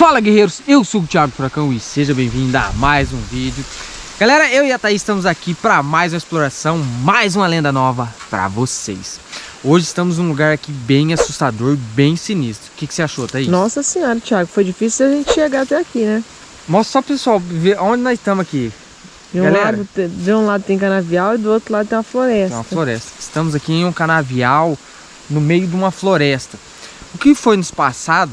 Fala guerreiros, eu sou o Thiago Furacão e seja bem-vindo a mais um vídeo. Galera, eu e a Thaís estamos aqui para mais uma exploração, mais uma lenda nova para vocês. Hoje estamos num lugar aqui bem assustador, bem sinistro. O que, que você achou, Thaís? Nossa senhora, Thiago, foi difícil a gente chegar até aqui, né? Mostra só pro pessoal ver onde nós estamos aqui. De um, lado, de um lado tem canavial e do outro lado tem uma floresta. Tem uma floresta. Estamos aqui em um canavial no meio de uma floresta. O que foi nos passado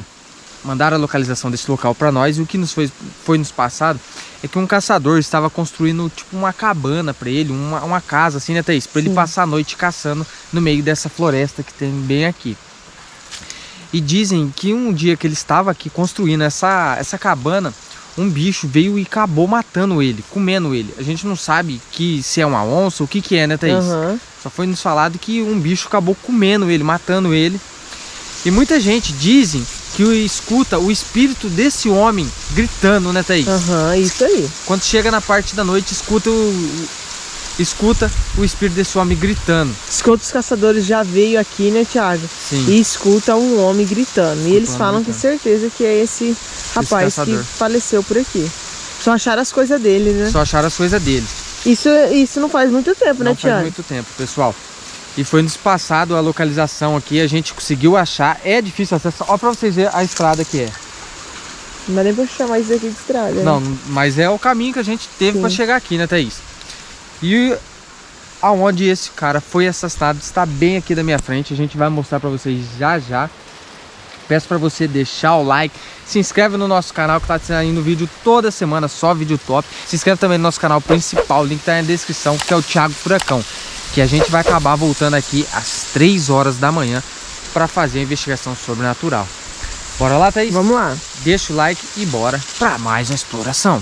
mandaram a localização desse local para nós e o que nos foi, foi nos passado é que um caçador estava construindo tipo uma cabana para ele, uma, uma casa assim, né Thaís? Para ele passar a noite caçando no meio dessa floresta que tem bem aqui. E dizem que um dia que ele estava aqui construindo essa, essa cabana, um bicho veio e acabou matando ele, comendo ele. A gente não sabe que se é uma onça, o que que é, né Thaís? Uhum. Só foi nos falado que um bicho acabou comendo ele, matando ele. E muita gente dizem que escuta o espírito desse homem gritando, né, Thaís? Aham, uhum, isso aí. Quando chega na parte da noite, escuta o, escuta o espírito desse homem gritando. Escuta os caçadores já veio aqui, né, Thiago? Sim. E escuta um homem gritando. E eles falam com certeza que é esse rapaz esse que faleceu por aqui. Só acharam as coisas dele, né? Só acharam as coisas dele. Isso, isso não faz muito tempo, não né, Thiago? Não faz muito tempo, pessoal. E foi nos passado a localização aqui, a gente conseguiu achar. É difícil acessar. Olha pra vocês verem a estrada que é. Não dá nem pra chamar isso aqui de estrada. Né? Não, mas é o caminho que a gente teve para chegar aqui, né, Thaís? E aonde esse cara foi assassinado está bem aqui da minha frente. A gente vai mostrar para vocês já já. Peço para você deixar o like, se inscreve no nosso canal que está saindo vídeo toda semana, só vídeo top. Se inscreve também no nosso canal principal, o link está na descrição, que é o Thiago Furacão que a gente vai acabar voltando aqui às 3 horas da manhã para fazer a investigação sobrenatural. Bora lá, Thaís? Vamos lá. Deixa o like e bora para mais uma exploração.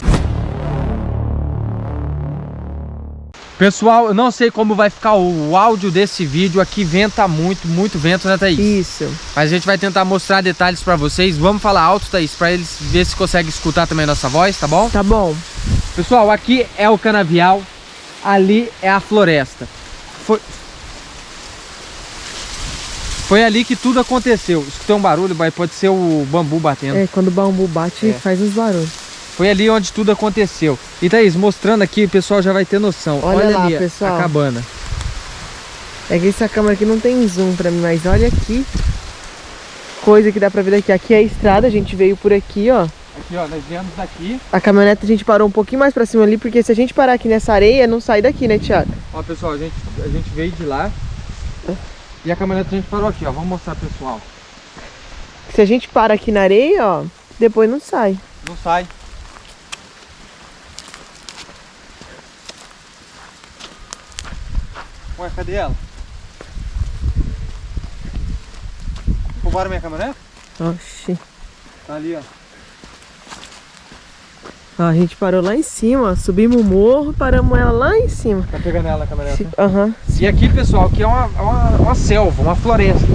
Pessoal, eu não sei como vai ficar o áudio desse vídeo aqui, venta muito, muito vento, né Thaís? Isso. Mas a gente vai tentar mostrar detalhes para vocês. Vamos falar alto, Thaís, para eles ver se conseguem escutar também a nossa voz, tá bom? Tá bom. Pessoal, aqui é o canavial, ali é a floresta. Foi... Foi ali que tudo aconteceu. Escutei um barulho, pode ser o bambu batendo. É, quando o bambu bate, é. faz uns barulhos. Foi ali onde tudo aconteceu. E Thaís, mostrando aqui, o pessoal já vai ter noção. Olha, olha lá, ali pessoal. a cabana. É que essa câmera aqui não tem zoom pra mim, mas olha aqui. Coisa que dá pra ver daqui. Aqui é a estrada, a gente veio por aqui, ó. Aqui, ó, nós viemos daqui. A caminhonete a gente parou um pouquinho mais pra cima ali, porque se a gente parar aqui nessa areia, não sai daqui, né, Thiago? Ó, pessoal, a gente, a gente veio de lá. E a caminhonete a gente parou aqui, ó. Vamos mostrar, pessoal. Se a gente para aqui na areia, ó, depois não sai. Não sai. Ué, cadê ela? Roubaram minha caminhonete? Oxi. Tá ali, ó. A gente parou lá em cima, subimos o morro, paramos ela lá em cima. Tá pegando ela a caminhonete? Aham. Uhum. E aqui, pessoal, aqui é uma, uma, uma selva, uma floresta.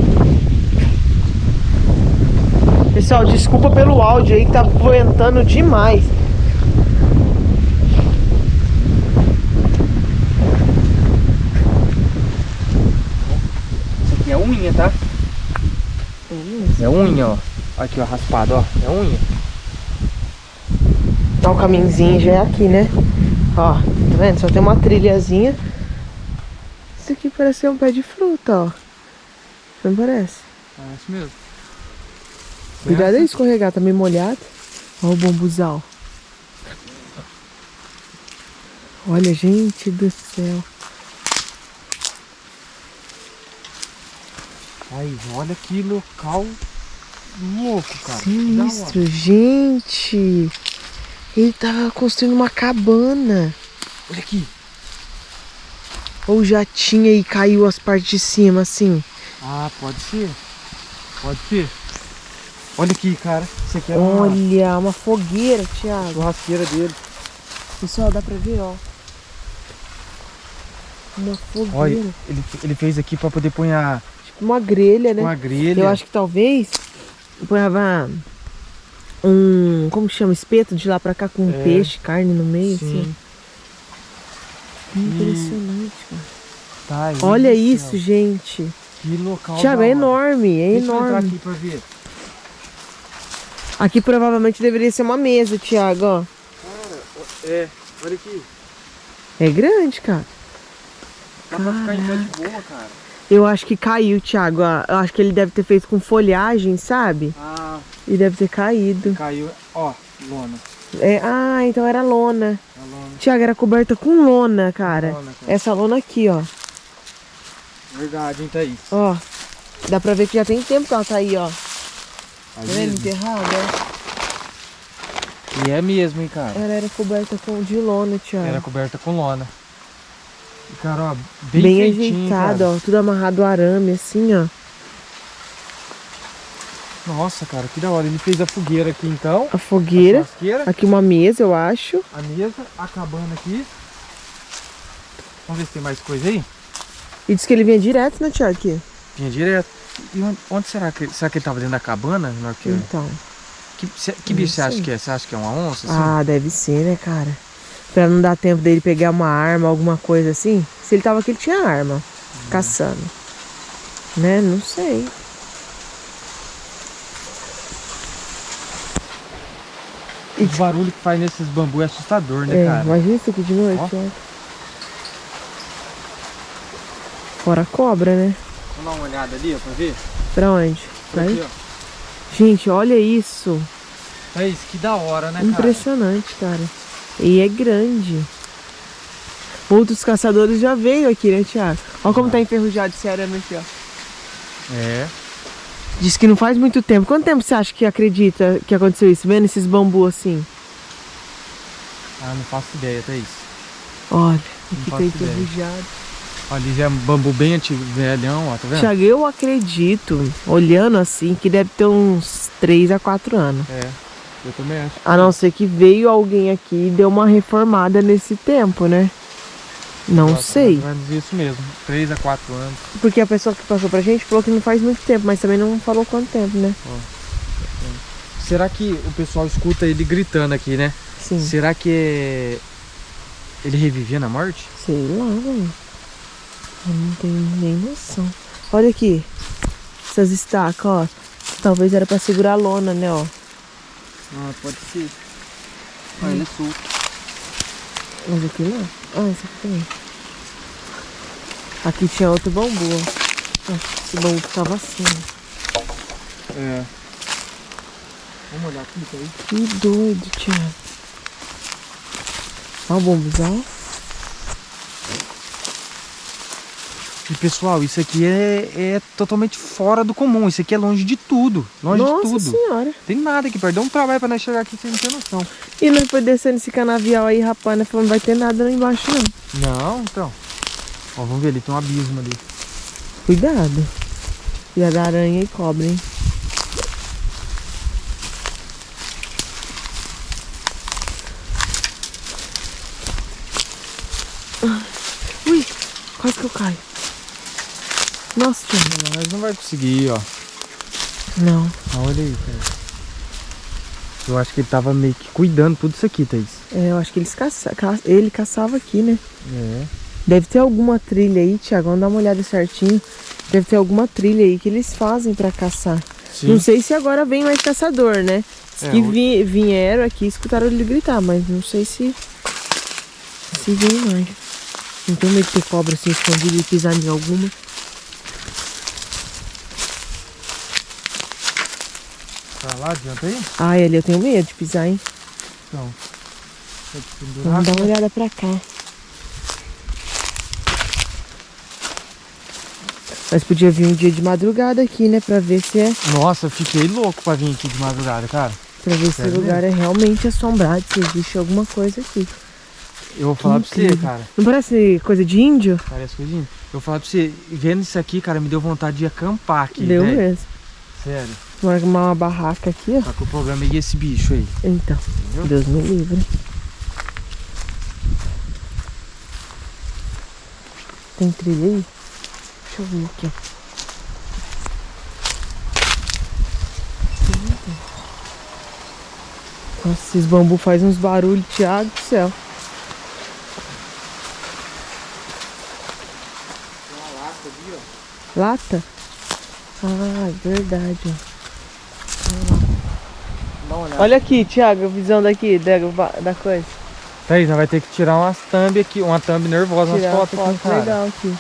Pessoal, desculpa pelo áudio aí que tá ventando demais. Isso aqui é unha, tá? É unha, ó. Aqui, ó, raspado, ó. É unha. Ó, o caminhozinho já é aqui, né? Ó, tá vendo? Só tem uma trilhazinha. Isso aqui parece ser um pé de fruta, ó. Não parece? Parece mesmo. Cuidado aí escorregar, tá meio molhado. Ó o bambuzal. Olha, gente do céu. Ai, olha que local louco, cara. Sinistro, gente. Ele tava construindo uma cabana. Olha aqui. Ou já tinha e caiu as partes de cima, assim. Ah, pode ser. Pode ser. Olha aqui, cara. Isso aqui é Olha, uma... uma fogueira, Thiago. Churrasqueira dele. Pessoal, dá pra ver, ó. Uma fogueira. Olha, ele, ele fez aqui pra poder pôr a... Tipo uma grelha, né? Uma grelha. Eu acho que talvez... Ponhava um, como chama, espeto de lá pra cá com é. peixe, carne no meio, Sim. assim. Impressionante, cara. Tá, Olha isso, gente. Que local Tiago, é enorme, é Deixa enorme. Aqui pra ver. Aqui provavelmente deveria ser uma mesa, Thiago, ó. Cara, é, olha aqui. É grande, cara. Dá pra ficar em pé de boa, cara. Eu acho que caiu, Thiago. Eu acho que ele deve ter feito com folhagem, sabe? Ah. E deve ter caído. Caiu, ó, lona. É, ah, então era lona. É lona. Tiago, era coberta com lona, cara. lona, cara. Essa lona aqui, ó. Verdade, hein, Thaís? Ó, dá pra ver que já tem tempo que ela tá aí, ó. Tá vendo? Enterrada, E é mesmo, hein, cara? Ela era coberta com, de lona, Tiago. Era coberta com lona. E, cara, ó, bem, bem ajeitado, ó. Tudo amarrado arame, assim, ó. Nossa, cara, que da hora. Ele fez a fogueira aqui, então. A fogueira. A aqui uma mesa, eu acho. A mesa, a cabana aqui. Vamos ver se tem mais coisa aí. E disse que ele vinha direto, né, Tiago? Vinha direto. E onde, onde, será que será que ele tava dentro da cabana? Que... Então. Que, que bicho você acha que é? Você acha que é uma onça? Assim? Ah, deve ser, né, cara? Pra não dar tempo dele pegar uma arma, alguma coisa assim. Se ele tava aqui, ele tinha arma. Hum. Caçando. Né? Não sei. O barulho que faz nesses bambus é assustador, né, é, cara? Imagina isso aqui de noite, ó. Fora a cobra, né? Vamos dar uma olhada ali, ó, pra ver? Pra onde? Pra aqui, ó. Gente, olha isso. É isso, que da hora, né, Impressionante, cara? cara. E é grande. Outros caçadores já veio aqui, né, Tiago? Olha como tá enferrujado esse arame aqui, ó. É. Diz que não faz muito tempo. Quanto tempo você acha que acredita que aconteceu isso? Vendo esses bambus assim? Ah, não faço ideia, Thaís. Olha, aqui tá enferrujado. Ali já é um bambu bem antigo, velhão, ó, tá vendo? Tiago, eu acredito, olhando assim, que deve ter uns 3 a 4 anos. É, eu também acho. A não ser que veio alguém aqui e deu uma reformada nesse tempo, né? Não Nossa, sei. Mais ou menos isso mesmo, 3 a 4 anos. Porque a pessoa que passou pra gente falou que não faz muito tempo, mas também não falou quanto tempo, né? Será que o pessoal escuta ele gritando aqui, né? Sim. Será que é... ele revivia na morte? Sei lá, velho. Eu não tenho nem noção. Olha aqui. Essas estacas, ó. Talvez era pra segurar a lona, né, ó. Ah, pode ser. Ah, hum. ele é solto. Mas aqui não. Ah, esse aqui também. Aqui tinha outro bambu, ó. Esse bambu tava assim. É. Vamos olhar aqui, tá aí? Que doido, Thiago. Olha o. E pessoal, isso aqui é, é totalmente fora do comum. Isso aqui é longe de tudo. Longe Nossa de tudo. senhora. Tem nada aqui perto. Um trabalho pra nós chegar aqui sem ter noção. E nós foi descendo esse canavial aí, rapaz, né? Falando, não vai ter nada lá embaixo, não. Não, então. Ó, vamos ver ali, tem um abismo ali. Cuidado. Cuidado da aranha e cobra, hein? Ui, quase que eu caio. Nossa, não, mas não vai conseguir, ó. Não. Ah, olha aí, cara. Eu acho que ele tava meio que cuidando tudo isso aqui, Thaís. É, eu acho que eles caça... ele caçava aqui, né? É. Deve ter alguma trilha aí, Thiago. Vamos dar uma olhada certinho. Deve ter alguma trilha aí que eles fazem pra caçar. Sim. Não sei se agora vem mais caçador, né? É, que vi... vieram aqui escutaram ele gritar, mas não sei se... Se vem mais. Não tenho medo de ter cobra assim escondida e pisar em alguma. Pra lá, adianta aí? Ai, ali eu tenho medo de pisar, hein? Então. Vamos dar uma olhada pra cá. Mas podia vir um dia de madrugada aqui, né? Pra ver se é... Nossa, eu fiquei louco pra vir aqui de madrugada, cara. Pra ver se o lugar é realmente assombrado, se existe alguma coisa aqui. Eu vou falar pra você, cara. Não parece coisa de índio? Parece coisa de índio. Eu vou falar pra você, vendo isso aqui, cara, me deu vontade de acampar aqui, Deu véio. mesmo. Sério. Vou arrumar uma barraca aqui, ó. Tá com o problema é esse bicho aí. Então, Entendeu? Deus me livre. Tem trilha aí? Deixa eu ver aqui. Nossa, esses bambus fazem uns barulhos, Thiago do céu. Tem uma lata ali, ó. Lata? Ah, é verdade, ó. Dá Olha aqui, Thiago, a visão daqui da, da coisa. Thaís, vai ter que tirar umas thumb aqui, uma thumb nervosa, tirar umas fotos foto aqui, cara. legal aqui.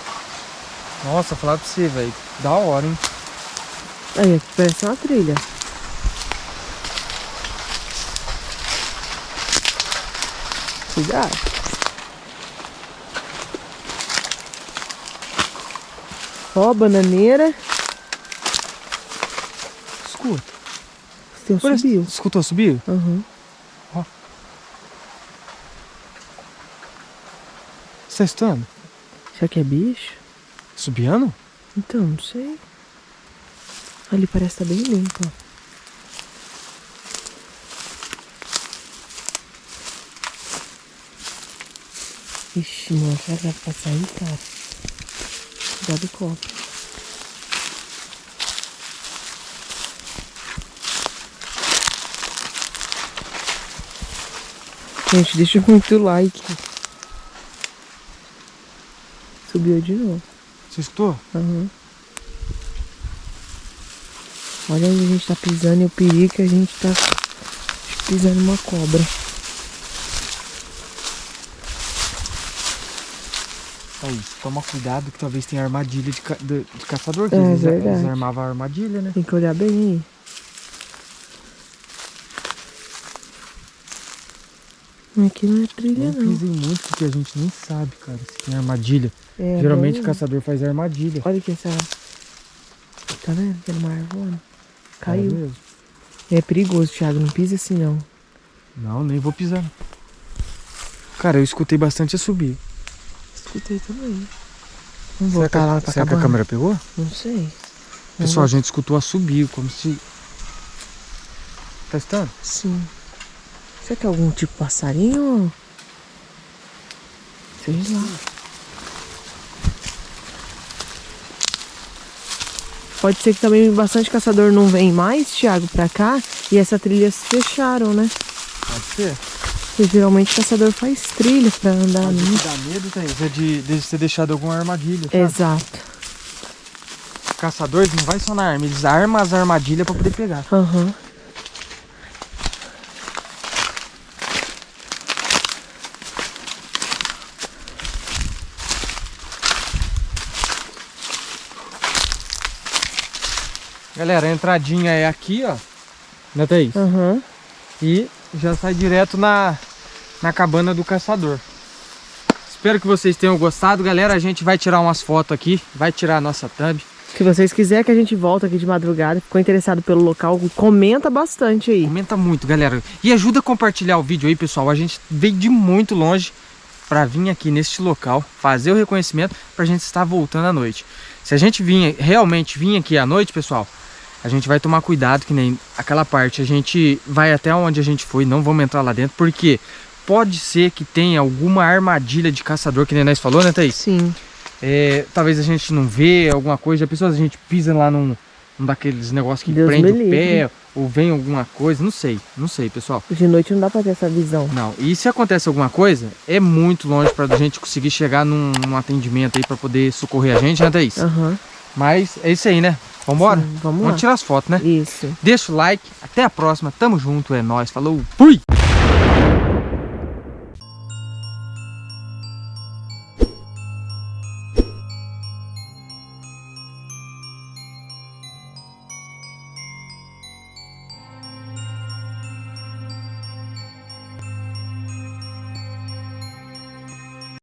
Nossa, falar pra você, velho. Da hora, hein? Aí, aqui parece uma trilha. Cuidado. Ó, bananeira. Escuta. Seu Parece- subiu. Escutou subir? Uhum. Você tá estando? Será que é bicho? Subiando? Então, não sei. Ali parece estar bem limpo, ó. Ixi, mano, será que dá pra aí, cara? Cuidado do copo. Gente, deixa muito like. Subiu de novo. Você escutou? Aham. Olha onde a gente tá pisando e o perigo que a gente tá pisando uma cobra. Aí, toma cuidado que talvez tenha armadilha de, ca- de- de caçador. Que É, eles, eles verdade. armavam a armadilha, né? Tem que olhar bem aí. Aqui não é trilha, Não não. pisem muito porque a gente nem sabe, cara, se tem armadilha. É, Geralmente o bom. caçador faz armadilha. Olha aqui essa. Tá vendo? Tem uma árvore. É Caiu. mesmo? É perigoso, Thiago. Não pisa assim, não. Não, nem vou pisar. Cara, eu escutei bastante a subir. Escutei também. Será, Vamos que, voltar lá pra será que a câmera pegou? Não sei. Pessoal, a gente escutou a subir, como se... Tá estando? Sim. Será que é algum tipo de passarinho? Sei lá. Pode ser que também bastante caçador não vem mais, Thiago, pra cá. E essa trilha se fecharam, né? Pode ser. Porque geralmente caçador faz trilha pra andar Mas o ali. dá medo, Thaís, é de, de ter deixado alguma armadilha, sabe? Exato. Caçadores não vai só na arma, eles armam as armadilhas pra poder pegar. Aham. Galera, a entradinha é aqui, ó. Né, Thaís? Aham. E já sai direto na, na cabana do caçador. Espero que vocês tenham gostado, galera. A gente vai tirar umas fotos aqui, vai tirar a nossa thumb. Se vocês quiserem que a gente volte aqui de madrugada, ficou interessado pelo local, comenta bastante aí. Comenta muito, galera. E ajuda a compartilhar o vídeo aí, pessoal. A gente veio de muito longe para vir aqui neste local, fazer o reconhecimento pra gente estar voltando à noite. Se a gente vinha, realmente vir aqui à noite, pessoal, a gente vai tomar cuidado, que nem aquela parte. A gente vai até onde a gente foi, não vamos entrar lá dentro, porque pode ser que tenha alguma armadilha de caçador, que nem nós falou, né, Thaís? Sim. É, talvez a gente não vê alguma coisa, a pessoa a gente pisa lá num, num daqueles negócios que Deus prende o pé, ou vem alguma coisa, não sei, não sei, pessoal. De noite não dá pra ter essa visão. Não, e se acontece alguma coisa, é muito longe pra gente conseguir chegar num, num atendimento aí pra poder socorrer a gente, né, Thaís? Aham. Mas é isso aí, né? Vambora? Sim, vamos Vamos lá. tirar as fotos, né? Isso. Deixa o like, até a próxima, tamo junto, é nóis, falou, fui!